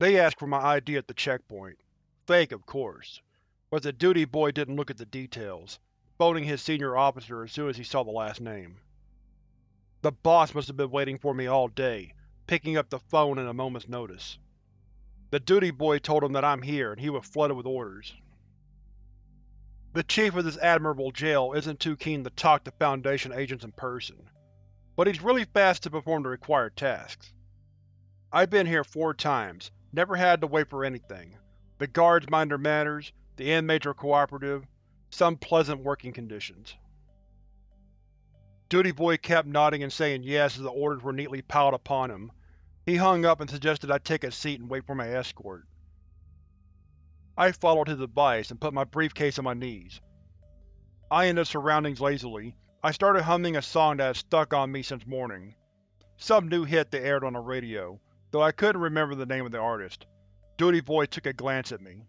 They asked for my ID at the checkpoint. Fake, of course, but the duty boy didn't look at the details, phoning his senior officer as soon as he saw the last name. The boss must have been waiting for me all day, picking up the phone at a moment's notice. The duty boy told him that I'm here and he was flooded with orders. The chief of this admirable jail isn't too keen to talk to Foundation agents in person, but he's really fast to perform the required tasks. I've been here four times, never had to wait for anything. The guards mind their manners, the inmates are cooperative, some pleasant working conditions. Duty Boy kept nodding and saying yes as the orders were neatly piled upon him. He hung up and suggested I take a seat and wait for my escort. I followed his advice and put my briefcase on my knees. Eyeing the surroundings lazily, I started humming a song that had stuck on me since morning. Some new hit that aired on the radio, though I couldn't remember the name of the artist. Duty Boy took a glance at me.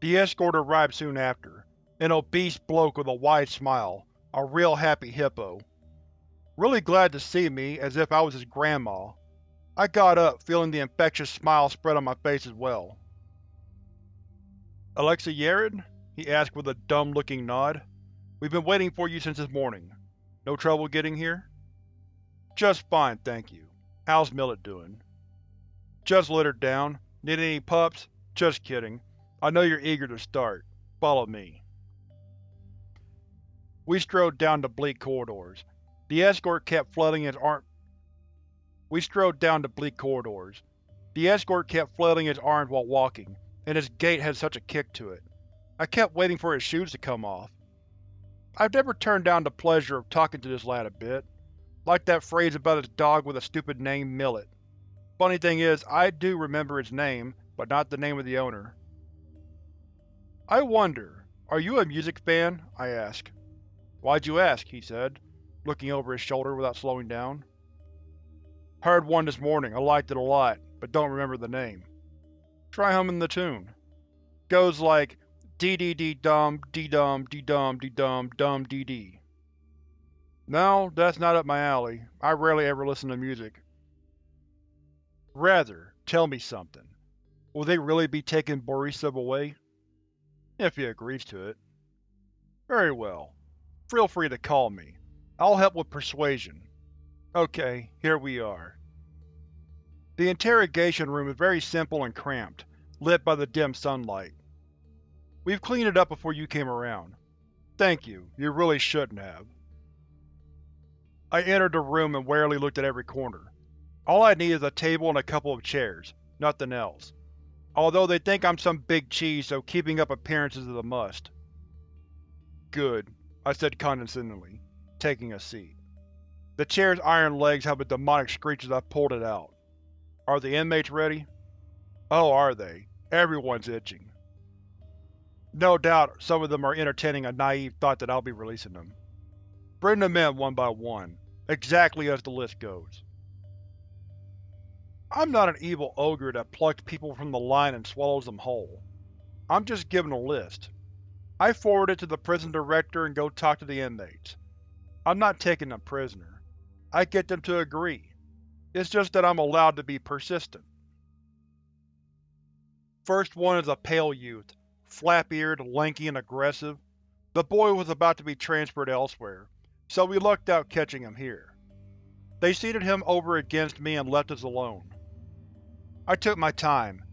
The escort arrived soon after, an obese bloke with a wide smile, a real happy hippo. Really glad to see me, as if I was his grandma. I got up, feeling the infectious smile spread on my face as well. Alexa Yared? he asked with a dumb-looking nod. We've been waiting for you since this morning. No trouble getting here? Just fine, thank you. How's Millet doing? Just littered down. Need any pups? Just kidding. I know you're eager to start. Follow me. We strode down the bleak corridors. The escort kept flooding his arm. We strode down the bleak corridors. The escort kept flailing his arms while walking, and his gait had such a kick to it. I kept waiting for his shoes to come off. I've never turned down the pleasure of talking to this lad a bit. Like that phrase about his dog with a stupid name, Millet. Funny thing is, I do remember its name, but not the name of the owner. I wonder, are you a music fan? I asked. Why'd you ask? he said, looking over his shoulder without slowing down. Heard one this morning, I liked it a lot, but don't remember the name. Try humming the tune. Goes like dee dee dee dum dee dum dee dum dee dum dum dee dee. No, that's not up my alley. I rarely ever listen to music. Rather, tell me something. Will they really be taking Borisov away? If he agrees to it. Very well feel free to call me. I'll help with persuasion. Okay, here we are. The interrogation room is very simple and cramped, lit by the dim sunlight. We've cleaned it up before you came around. Thank you, you really shouldn't have. I entered the room and warily looked at every corner. All I need is a table and a couple of chairs, nothing else. Although they think I'm some big cheese, so keeping up appearances is a must. Good. I said condescendingly, taking a seat. The chair's iron legs have a demonic screech as I pulled it out. Are the inmates ready? Oh, are they? Everyone's itching. No doubt some of them are entertaining a naive thought that I'll be releasing them. Bring them in one by one, exactly as the list goes. I'm not an evil ogre that plucks people from the line and swallows them whole. I'm just given a list. I forward it to the prison director and go talk to the inmates. I'm not taking them prisoner. I get them to agree. It's just that I'm allowed to be persistent. First one is a pale youth, flap-eared, lanky, and aggressive. The boy was about to be transferred elsewhere, so we lucked out catching him here. They seated him over against me and left us alone. I took my time,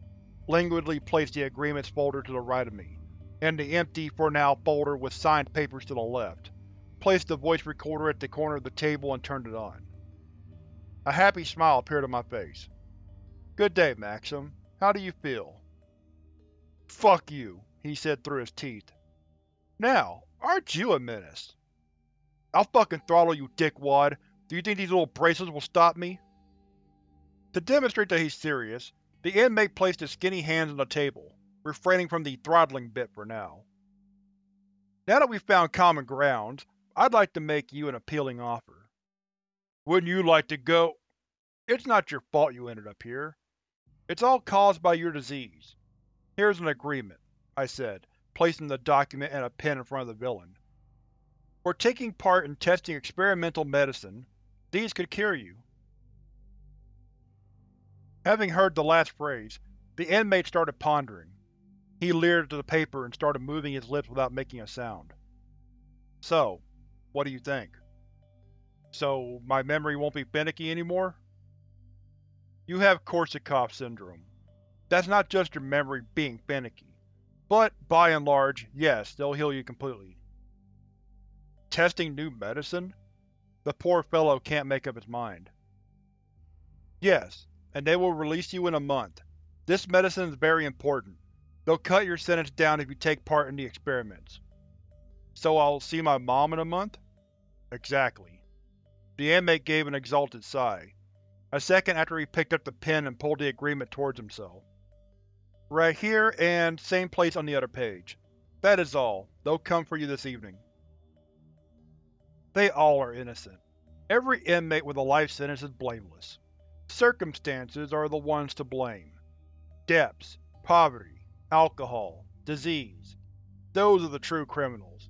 languidly placed the agreements folder to the right of me, and the empty, for now, folder with signed papers to the left, placed the voice recorder at the corner of the table and turned it on. A happy smile appeared on my face. Good day, Maxim. How do you feel? Fuck you, he said through his teeth. Now, aren't you a menace? I'll fucking throttle you, dickwad. Do you think these little bracelets will stop me? To demonstrate that he's serious, the inmate placed his skinny hands on the table, refraining from the throttling bit for now. Now that we've found common ground, I'd like to make you an appealing offer. Wouldn't you like to go? It's not your fault you ended up here. It's all caused by your disease. Here's an agreement, I said, placing the document and a pen in front of the villain. For taking part in testing experimental medicine, these could cure you. Having heard the last phrase, the inmate started pondering. He leered at the paper and started moving his lips without making a sound. So, what do you think? So, my memory won't be finicky anymore? You have Korsakoff syndrome. That's not just your memory being finicky, but, by and large, yes, they'll heal you completely. Testing new medicine? The poor fellow can't make up his mind. Yes, and they will release you in a month. This medicine is very important. They'll cut your sentence down if you take part in the experiments. So I'll see my mom in a month? Exactly. The inmate gave an exalted sigh, a second after he picked up the pen and pulled the agreement towards himself. Right here, and same place on the other page. That is all. They'll come for you this evening. They all are innocent. Every inmate with a life sentence is blameless. Circumstances are the ones to blame. Debts, poverty, alcohol, disease. Those are the true criminals.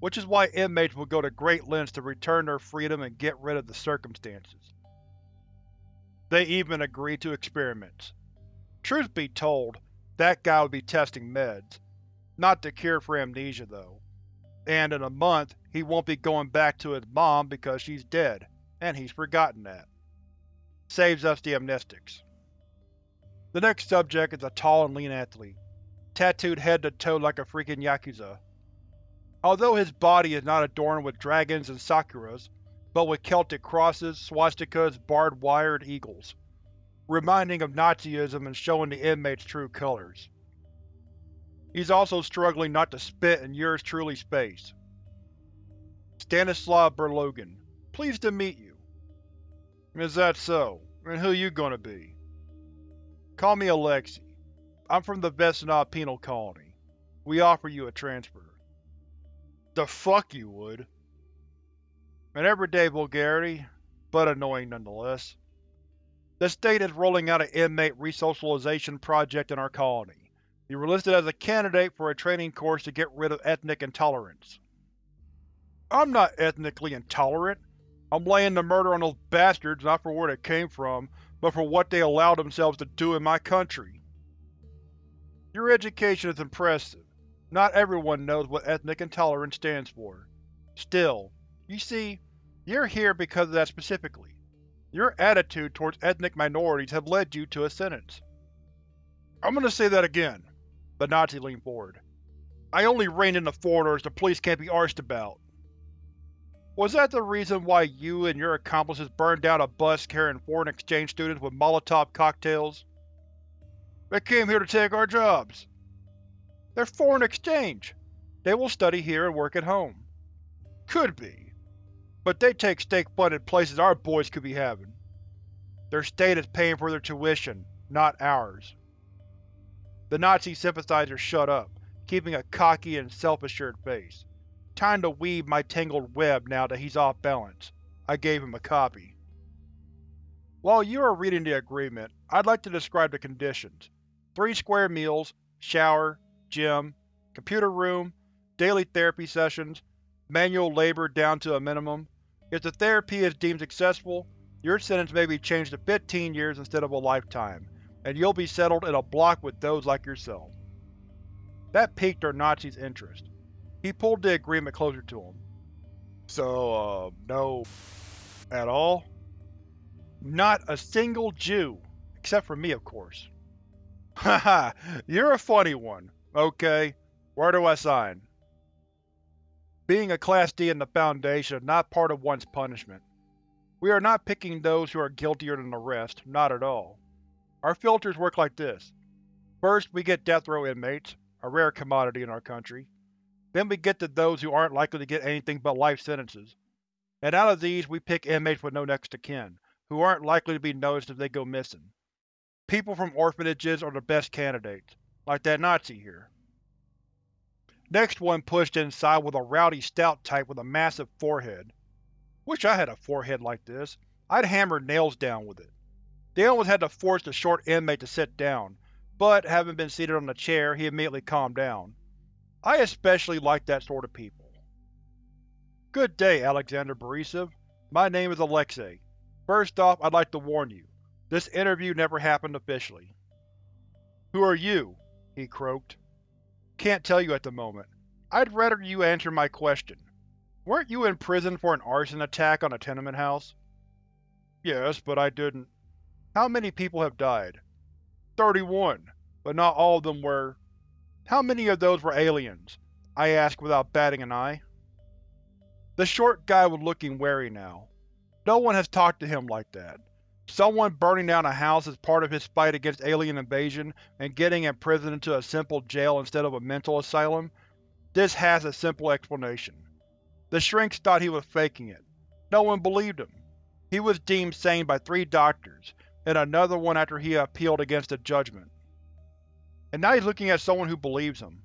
Which is why inmates will go to great lengths to return their freedom and get rid of the circumstances. They even agree to experiments. Truth be told, that guy would be testing meds. Not the cure for amnesia, though. And in a month, he won't be going back to his mom because she's dead, and he's forgotten that. Saves us the amnestics. The next subject is a tall and lean athlete, tattooed head to toe like a freaking Yakuza. Although his body is not adorned with dragons and sakuras, but with Celtic crosses, swastikas, barbed wire, and eagles, reminding of Nazism and showing the inmate's true colors. He's also struggling not to spit in yours truly space. Stanislav Berlogan, pleased to meet you. Is that so? And who you gonna be? Call me Alexei. I'm from the Vesenov Penal Colony. We offer you a transfer. The fuck you would. An everyday vulgarity, but annoying nonetheless. The state is rolling out an inmate resocialization project in our colony. You were listed as a candidate for a training course to get rid of ethnic intolerance. I'm not ethnically intolerant. I'm laying the murder on those bastards not for where they came from, but for what they allowed themselves to do in my country. Your education is impressive. Not everyone knows what ethnic intolerance stands for. Still, you see, you're here because of that specifically. Your attitude towards ethnic minorities have led you to a sentence. I'm gonna say that again. The Nazi leaned forward. I only rein in the foreigners the police can't be arsed about. Was that the reason why you and your accomplices burned down a bus carrying foreign exchange students with Molotov cocktails? They came here to take our jobs. They're foreign exchange. They will study here and work at home. Could be. But they take state-funded places our boys could be having. Their state is paying for their tuition, not ours. The Nazi sympathizer shut up, keeping a cocky and self-assured face. Time to weave my tangled web now that he's off balance. I gave him a copy. While you are reading the agreement, I'd like to describe the conditions. Three square meals, shower, gym, computer room, daily therapy sessions, manual labor down to a minimum. If the therapy is deemed successful, your sentence may be changed to 15 years instead of a lifetime, and you'll be settled in a block with those like yourself. That piqued our Nazi's interest. He pulled the agreement closer to him. So, uh, no… at all? Not a single Jew. Except for me, of course. Haha, you're a funny one. Okay, where do I sign? Being a Class D in the Foundation is not part of one's punishment. We are not picking those who are guiltier than the rest, not at all. Our filters work like this. First, we get death row inmates, a rare commodity in our country. Then we get to those who aren't likely to get anything but life sentences. And out of these we pick inmates with no next of kin, who aren't likely to be noticed if they go missing. People from orphanages are the best candidates, like that Nazi here. Next one pushed inside was a rowdy stout type with a massive forehead. Wish I had a forehead like this. I'd hammer nails down with it. They almost had to force the short inmate to sit down, but having been seated on the chair, he immediately calmed down. I especially like that sort of people. Good day, Alexander Borisov. My name is Alexei. First off, I'd like to warn you. This interview never happened officially. Who are you? he croaked. Can't tell you at the moment. I'd rather you answer my question. Weren't you in prison for an arson attack on a tenement house? Yes, but I didn't. How many people have died? Thirty-one, but not all of them were… How many of those were aliens? I asked without batting an eye. The short guy was looking wary now. No one has talked to him like that. Someone burning down a house is part of his fight against alien invasion and getting imprisoned into a simple jail instead of a mental asylum? This has a simple explanation. The shrinks thought he was faking it. No one believed him. He was deemed sane by three doctors, and another one after he appealed against the judgment. And now he's looking at someone who believes him.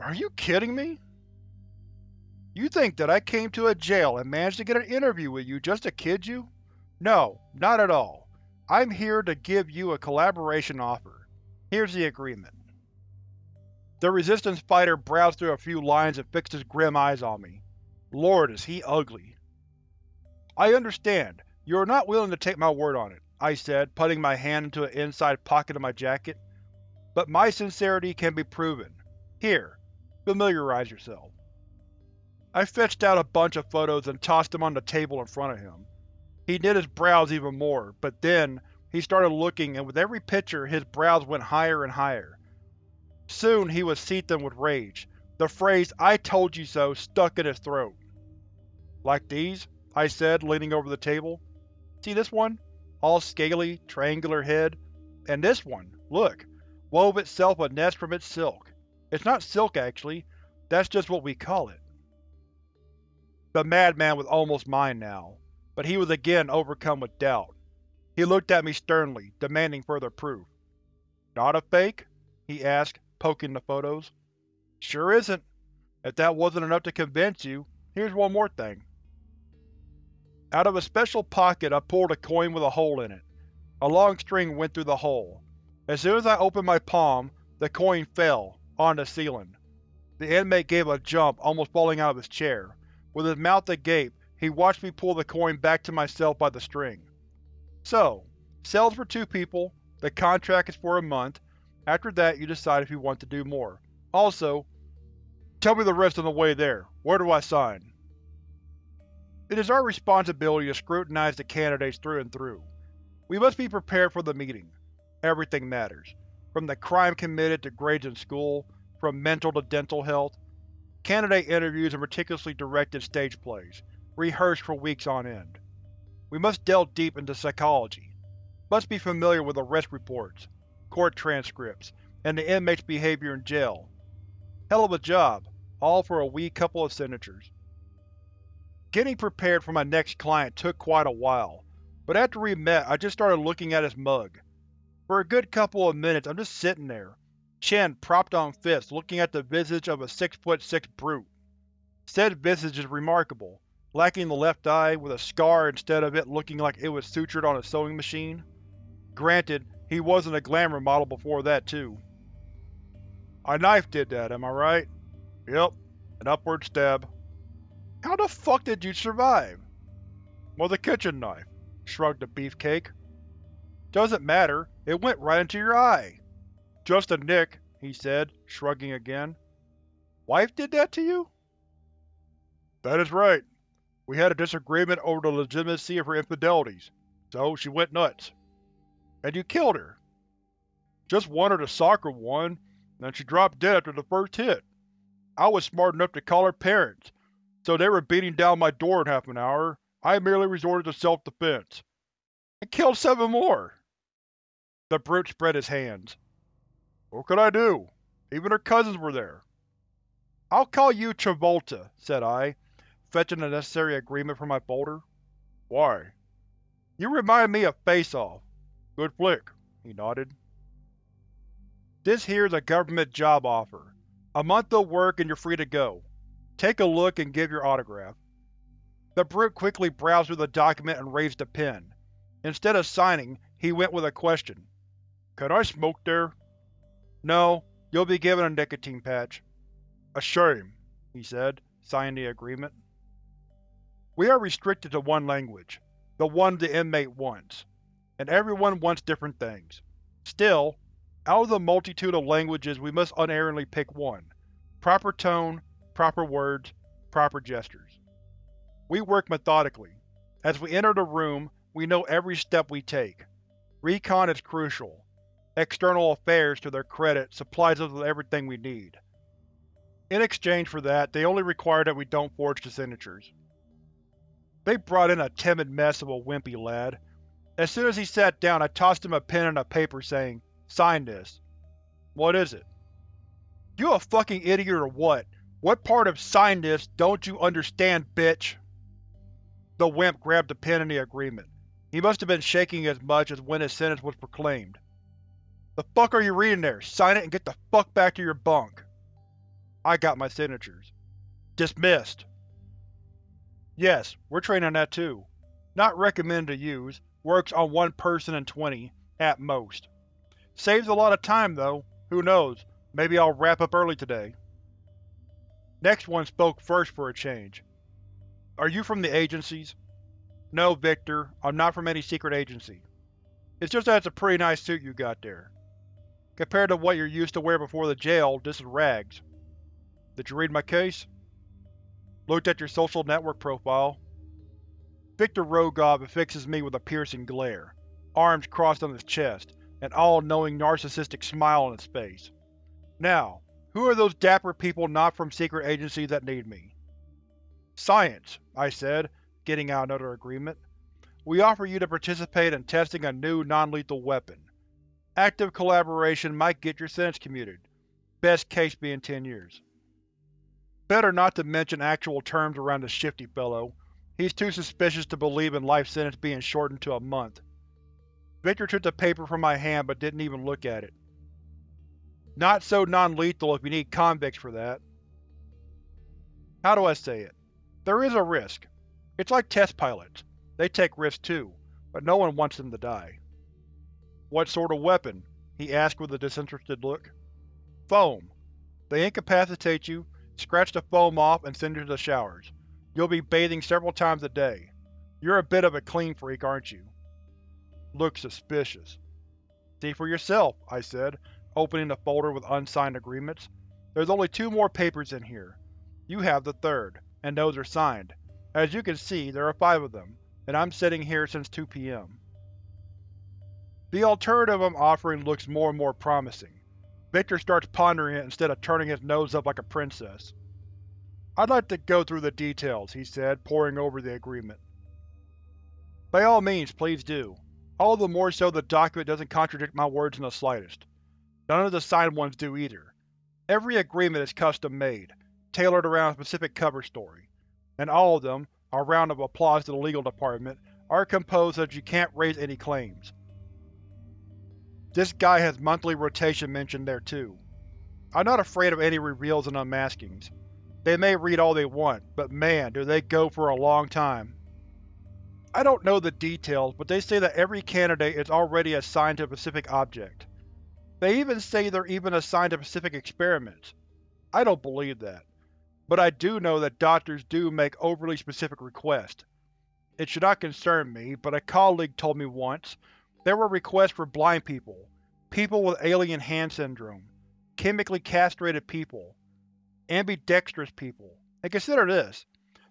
Are you kidding me? You think that I came to a jail and managed to get an interview with you just to kid you? No, not at all. I'm here to give you a collaboration offer. Here's the agreement. The Resistance fighter browsed through a few lines and fixed his grim eyes on me. Lord, is he ugly. I understand. You are not willing to take my word on it, I said, putting my hand into an inside pocket of my jacket. But my sincerity can be proven. Here, familiarize yourself. I fetched out a bunch of photos and tossed them on the table in front of him. He knit his brows even more, but then, he started looking and with every picture his brows went higher and higher. Soon he was seething with rage, the phrase I told you so stuck in his throat. Like these? I said, leaning over the table. See this one? All scaly, triangular head. And this one, look, wove itself a nest from its silk. It's not silk, actually. That's just what we call it. The madman was almost mine now, but he was again overcome with doubt. He looked at me sternly, demanding further proof. Not a fake? he asked, poking the photos. Sure isn't. If that wasn't enough to convince you, here's one more thing. Out of a special pocket I pulled a coin with a hole in it. A long string went through the hole. As soon as I opened my palm, the coin fell, on the ceiling. The inmate gave a jump, almost falling out of his chair. With his mouth agape, he watched me pull the coin back to myself by the string. So, cells for two people, the contract is for a month, after that you decide if you want to do more. Also, tell me the rest on the way there. Where do I sign? It is our responsibility to scrutinize the candidates through and through. We must be prepared for the meeting. Everything matters. From the crime committed to grades in school, from mental to dental health, Candidate interviews are meticulously directed stage plays, rehearsed for weeks on end. We must delve deep into psychology, must be familiar with arrest reports, court transcripts, and the inmate's behavior in jail. Hell of a job, all for a wee couple of signatures. Getting prepared for my next client took quite a while, but after we met I just started looking at his mug. For a good couple of minutes I'm just sitting there, chin propped on fists, looking at the visage of a six-foot-six brute. Said visage is remarkable, lacking the left eye, with a scar instead of it looking like it was sutured on a sewing machine. Granted, he wasn't a glamour model before that, too. A knife did that, am I right? Yep, an upward stab. How the fuck did you survive? With a kitchen knife, shrugged the beefcake. Doesn't matter, it went right into your eye. Just a nick, he said, shrugging again. Wife did that to you? That is right. We had a disagreement over the legitimacy of her infidelities, so she went nuts. And you killed her. Just wanted a soccer one, and she dropped dead after the first hit. I was smart enough to call her parents, so they were beating down my door in half an hour. I merely resorted to self-defense. And killed seven more! The brute spread his hands. What could I do? Even her cousins were there. I'll call you Travolta, said I, fetching the necessary agreement from my folder. Why? You remind me of Face Off. Good flick, he nodded. This here's a government job offer. A month of work and you're free to go. Take a look and give your autograph. The brute quickly browsed through the document and raised a pen. Instead of signing, he went with a question. Can I smoke there? No, you'll be given a nicotine patch. A shame, he said, signing the agreement. We are restricted to one language, the one the inmate wants. and everyone wants different things. Still, out of the multitude of languages we must unerringly pick one. Proper tone, proper words, proper gestures. We work methodically. As we enter the room, we know every step we take. Recon is crucial. External Affairs, to their credit, supplies us with everything we need. In exchange for that, they only require that we don't forge the signatures. They brought in a timid mess of a wimpy lad. As soon as he sat down, I tossed him a pen and a paper saying, Sign this. What is it? You a fucking idiot or what? What part of sign this don't you understand, bitch? The wimp grabbed the pen in the agreement. He must have been shaking as much as when his sentence was proclaimed. The fuck are you reading there? Sign it and get the fuck back to your bunk. I got my signatures. Dismissed. Yes, we're trained on that too. Not recommended to use, works on one person in 20, at most. Saves a lot of time though, who knows, maybe I'll wrap up early today. Next one spoke first for a change. Are you from the agencies? No, Victor, I'm not from any secret agency. It's just that it's a pretty nice suit you got there. Compared to what you're used to wear before the jail, this is rags. Did you read my case? Looked at your social network profile. Victor Rogov affixes me with a piercing glare, arms crossed on his chest, an all-knowing narcissistic smile on his face. Now, who are those dapper people not from secret agencies that need me? Science, I said, getting out another agreement. We offer you to participate in testing a new non-lethal weapon. Active collaboration might get your sentence commuted, best case being ten years. Better not to mention actual terms around the shifty fellow. He's too suspicious to believe in life sentence being shortened to a month. Victor took the paper from my hand but didn't even look at it. Not so non-lethal if you need convicts for that. How do I say it? There is a risk. It's like test pilots. They take risks too, but no one wants them to die. What sort of weapon? he asked with a disinterested look. Foam. They incapacitate you, scratch the foam off, and send you to the showers. You'll be bathing several times a day. You're a bit of a clean freak, aren't you? Looks suspicious. See for yourself, I said, opening the folder with unsigned agreements. There's only two more papers in here. You have the third, and those are signed. As you can see, there are five of them, and I'm sitting here since 2 p.m. The alternative I'm offering looks more and more promising. Victor starts pondering it instead of turning his nose up like a princess. I'd like to go through the details, he said, poring over the agreement. By all means, please do. All the more so the document doesn't contradict my words in the slightest. None of the signed ones do either. Every agreement is custom-made, tailored around a specific cover story, and all of them, a round of applause to the legal department, are composed so that you can't raise any claims. This guy has monthly rotation mentioned there too. I'm not afraid of any reveals and unmaskings. They may read all they want, but man, do they go for a long time. I don't know the details, but they say that every candidate is already assigned to a specific object. They even say they're even assigned to specific experiments. I don't believe that. But I do know that doctors do make overly specific requests. It should not concern me, but a colleague told me once there were requests for blind people, people with alien hand syndrome, chemically castrated people, ambidextrous people, and consider this,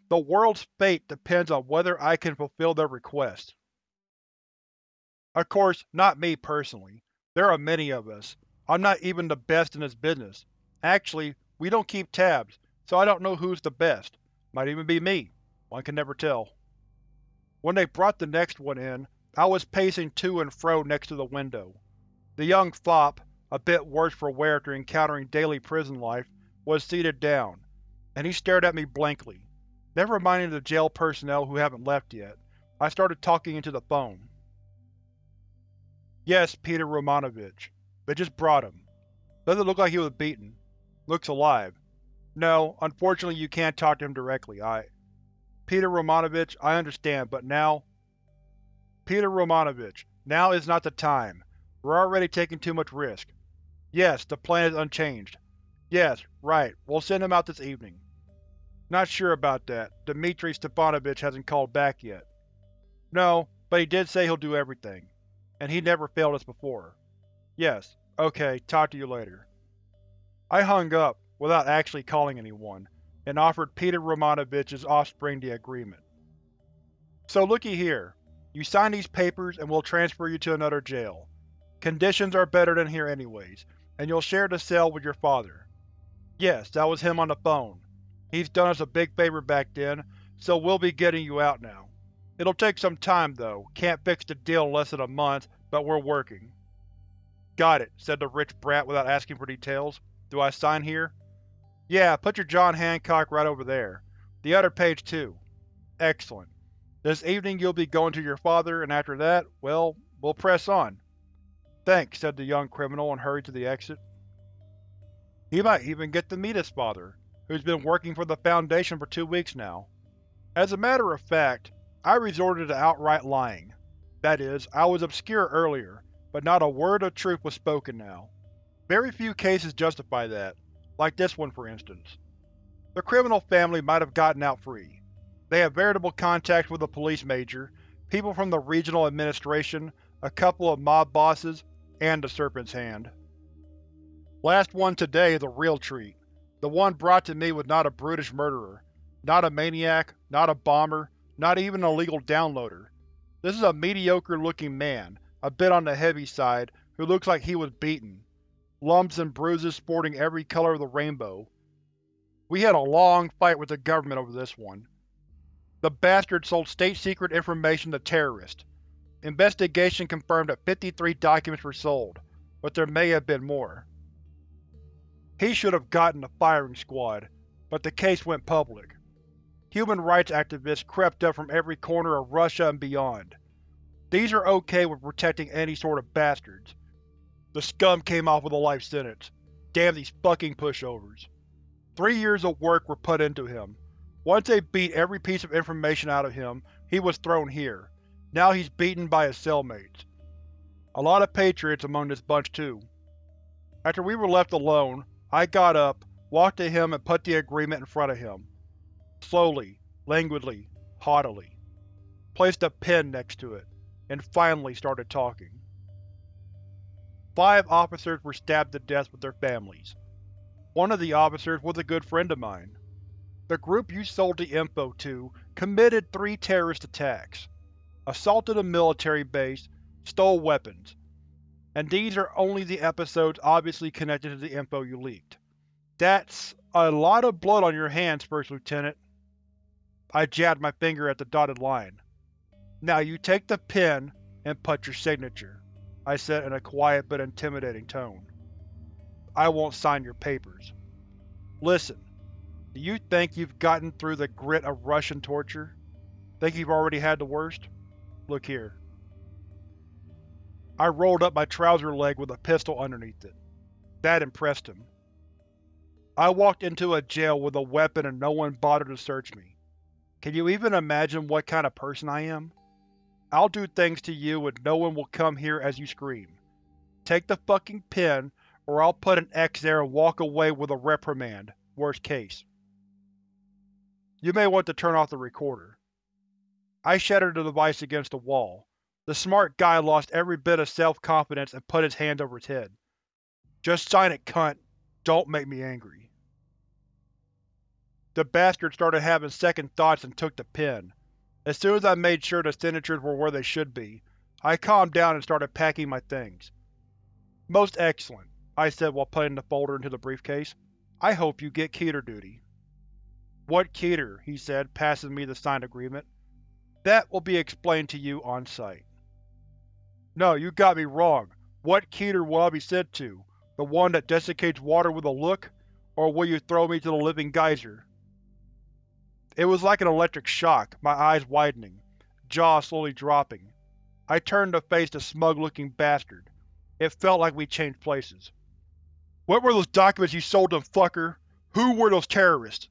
the world's fate depends on whether I can fulfill their requests. Of course, not me personally. There are many of us. I'm not even the best in this business. Actually, we don't keep tabs, so I don't know who's the best. Might even be me. One can never tell. When they brought the next one in, I was pacing to and fro next to the window. The young fop, a bit worse for wear after encountering daily prison life, was seated down, and he stared at me blankly. Never minding the jail personnel who haven't left yet, I started talking into the phone. Yes, Peter Romanovich. They just brought him. Doesn't look like he was beaten. Looks alive. No, unfortunately you can't talk to him directly. I… Peter Romanovich, I understand, but now… Peter Romanovich, now is not the time. We're already taking too much risk. Yes, the plan is unchanged. Yes, right, we'll send him out this evening. Not sure about that. Dmitri Stepanovich hasn't called back yet. No, but he did say he'll do everything. and he never failed us before. Yes, okay, talk to you later. I hung up, without actually calling anyone, and offered Peter Romanovich's offspring the agreement. So looky here. You sign these papers and we'll transfer you to another jail. Conditions are better than here anyways, and you'll share the cell with your father. Yes, that was him on the phone. He's done us a big favor back then, so we'll be getting you out now. It'll take some time, though. Can't fix the deal in less than a month, but we're working. Got it, said the rich brat without asking for details. Do I sign here? Yeah, put your John Hancock right over there. The other page too. Excellent. This evening you'll be going to your father, and after that, well, we'll press on. Thanks, said the young criminal and hurried to the exit. He might even get to meet his father, who's been working for the Foundation for two weeks now. As a matter of fact, I resorted to outright lying. That is, I was obscure earlier, but not a word of truth was spoken now. Very few cases justify that, like this one for instance. The criminal family might have gotten out free. They have veritable contacts with the police major, people from the regional administration, a couple of mob bosses, and the Serpent's Hand. Last one today is a real treat. The one brought to me was not a brutish murderer, not a maniac, not a bomber, not even an illegal downloader. This is a mediocre-looking man, a bit on the heavy side, who looks like he was beaten. Lumps and bruises sporting every color of the rainbow. We had a long fight with the government over this one. The bastard sold state-secret information to terrorists. Investigation confirmed that 53 documents were sold, but there may have been more. He should have gotten the firing squad, but the case went public. Human rights activists crept up from every corner of Russia and beyond. These are okay with protecting any sort of bastards. The scum came off with a life sentence. Damn these fucking pushovers. Three years of work were put into him. Once they beat every piece of information out of him, he was thrown here. Now he's beaten by his cellmates. A lot of patriots among this bunch too. After we were left alone, I got up, walked to him and put the agreement in front of him. Slowly, languidly, haughtily. Placed a pen next to it, and finally started talking. Five officers were stabbed to death with their families. One of the officers was a good friend of mine. The group you sold the info to committed three terrorist attacks assaulted a military base, stole weapons. And these are only the episodes obviously connected to the info you leaked. That's a lot of blood on your hands, First Lieutenant. I jabbed my finger at the dotted line. Now you take the pen and put your signature, I said in a quiet but intimidating tone. I won't sign your papers. Listen, do you think you've gotten through the grit of Russian torture? Think you've already had the worst? Look here. I rolled up my trouser leg with a pistol underneath it. That impressed him. I walked into a jail with a weapon and no one bothered to search me. Can you even imagine what kind of person I am? I'll do things to you and no one will come here as you scream. Take the fucking pen, or I'll put an X there and walk away with a reprimand, worst case. You may want to turn off the recorder. I shattered the device against the wall. The smart guy lost every bit of self-confidence and put his hand over his head. Just sign it, cunt. Don't make me angry. The bastard started having second thoughts and took the pen. As soon as I made sure the signatures were where they should be, I calmed down and started packing my things. Most excellent, I said while putting the folder into the briefcase. I hope you get Keter duty. What Keter? he said, passing me the signed agreement. That will be explained to you on-site. No, you got me wrong. What Keter will I be sent to? The one that desiccates water with a look? Or will you throw me to the living geyser? It was like an electric shock, my eyes widening, jaw slowly dropping. I turned to face the smug-looking bastard. It felt like we changed places. What were those documents you sold them, fucker? Who were those terrorists?